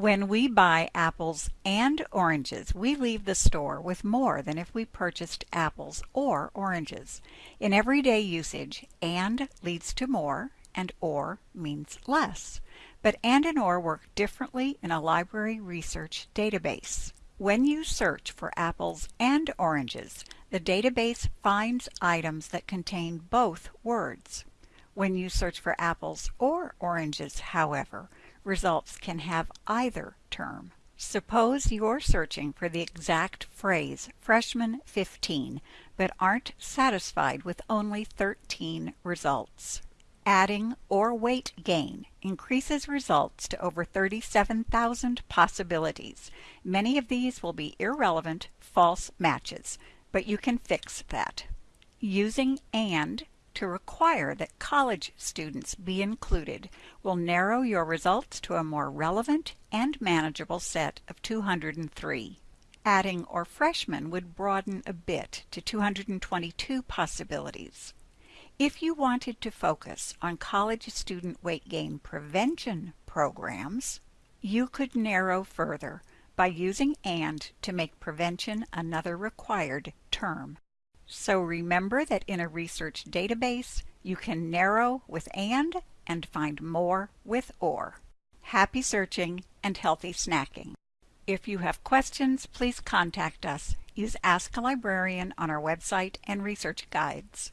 When we buy apples and oranges, we leave the store with more than if we purchased apples or oranges. In everyday usage, and leads to more, and or means less. But and and or work differently in a library research database. When you search for apples and oranges, the database finds items that contain both words. When you search for apples or oranges, however, results can have either term. Suppose you're searching for the exact phrase freshman 15 but aren't satisfied with only 13 results. Adding or weight gain increases results to over 37,000 possibilities. Many of these will be irrelevant false matches, but you can fix that. Using AND to require that college students be included will narrow your results to a more relevant and manageable set of 203. Adding or freshman would broaden a bit to 222 possibilities. If you wanted to focus on college student weight gain prevention programs, you could narrow further by using AND to make prevention another required term. So remember that in a research database, you can narrow with AND and find more with OR. Happy searching and healthy snacking. If you have questions, please contact us. Use Ask a Librarian on our website and research guides.